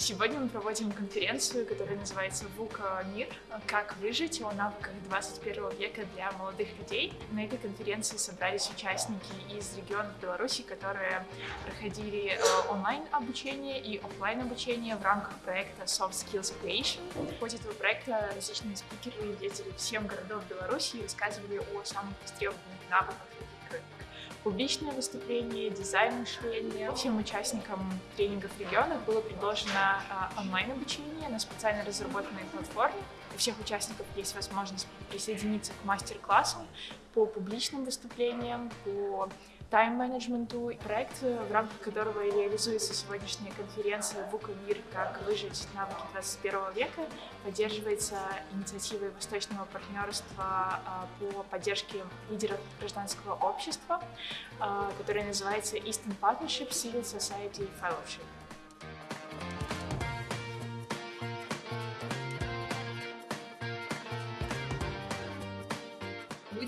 Сегодня мы проводим конференцию, которая называется «ВУКа Мир. Как выжить о навыках 21 века для молодых людей». На этой конференции собрались участники из регионов Беларуси, которые проходили э, онлайн-обучение и офлайн обучение в рамках проекта Soft Skills Creation. В ходе этого проекта различные спикеры ездили в 7 городов Беларуси и рассказывали о самых востребованных навыках публичное выступление, дизайн мышления. Всем участникам тренингов в регионах было предложено а, онлайн-обучение на специально разработанной платформе. У всех участников есть возможность присоединиться к мастер-классам по публичным выступлениям, по тайм-менеджменту. Проект, в рамках которого реализуется сегодняшняя конференция «ВУКа Мир. Как выжить навыки 21 века», поддерживается инициативой Восточного партнерства а, по поддержке лидеров гражданского общества, а, которая называется Eastern Partnership Civil Society Fellowship.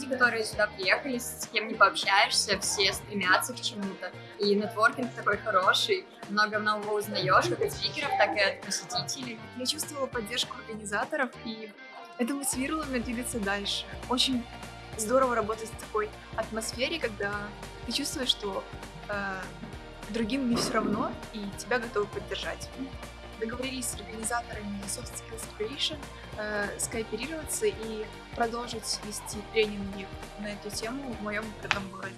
Люди, которые сюда приехали, с кем не пообщаешься, все стремятся к чему-то. И нетворкинг такой хороший, много нового узнаешь, как от спикеров, так и от посетителей. Я чувствовала поддержку организаторов, и это мотивировало меня двигаться дальше. Очень здорово работать в такой атмосфере, когда ты чувствуешь, что э, другим не все равно, и тебя готовы поддержать договорились с организаторами Soft Skills Creation э, скооперироваться и продолжить вести тренинги на эту тему в моем родном городе.